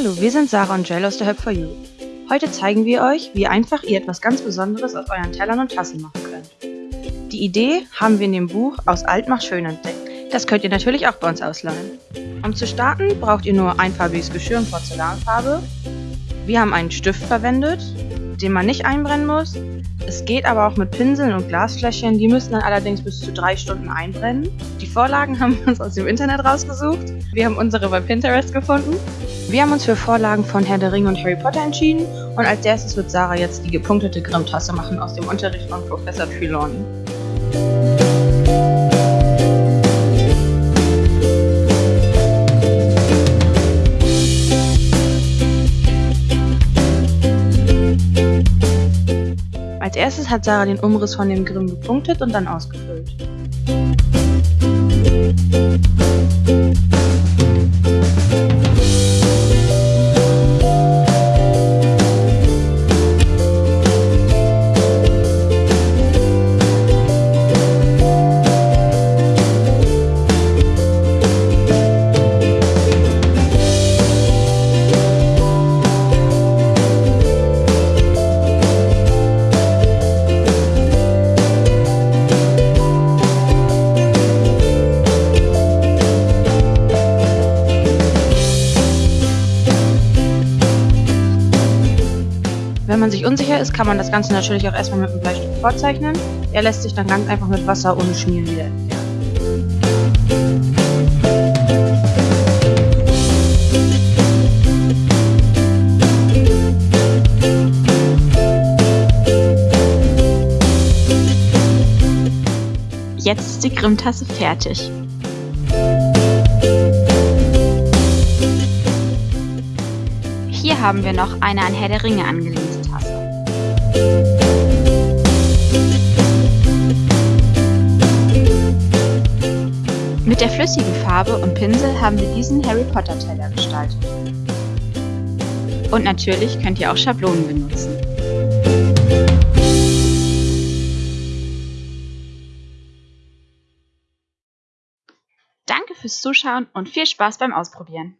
Hallo, wir sind Sarah und Jell aus der Help for You. Heute zeigen wir euch, wie einfach ihr etwas ganz Besonderes aus euren Tellern und Tassen machen könnt. Die Idee haben wir in dem Buch Aus Alt macht schön entdeckt. Das könnt ihr natürlich auch bei uns ausleihen. Um zu starten braucht ihr nur einfarbiges Geschirr in Porzellanfarbe. Wir haben einen Stift verwendet, den man nicht einbrennen muss. Es geht aber auch mit Pinseln und Glasfläschchen, die müssen dann allerdings bis zu drei Stunden einbrennen. Die Vorlagen haben wir uns aus dem Internet rausgesucht. Wir haben unsere bei Pinterest gefunden. Wir haben uns für Vorlagen von Herr der Ringe und Harry Potter entschieden und als erstes wird Sarah jetzt die gepunktete Grimm-Tasse machen aus dem Unterricht von Professor Trelawney. Als erstes hat Sarah den Umriss von dem Grimm gepunktet und dann ausgefüllt. Wenn man sich unsicher ist, kann man das Ganze natürlich auch erstmal mit einem Bleistift vorzeichnen. Er lässt sich dann ganz einfach mit Wasser ohne Schmieren wieder entfernen. Jetzt ist die Grimm-Tasse fertig. Hier haben wir noch eine an Herr der Ringe angelehnte Tasse. Mit der flüssigen Farbe und Pinsel haben wir diesen Harry Potter Teller gestaltet. Und natürlich könnt ihr auch Schablonen benutzen. Danke fürs Zuschauen und viel Spaß beim Ausprobieren.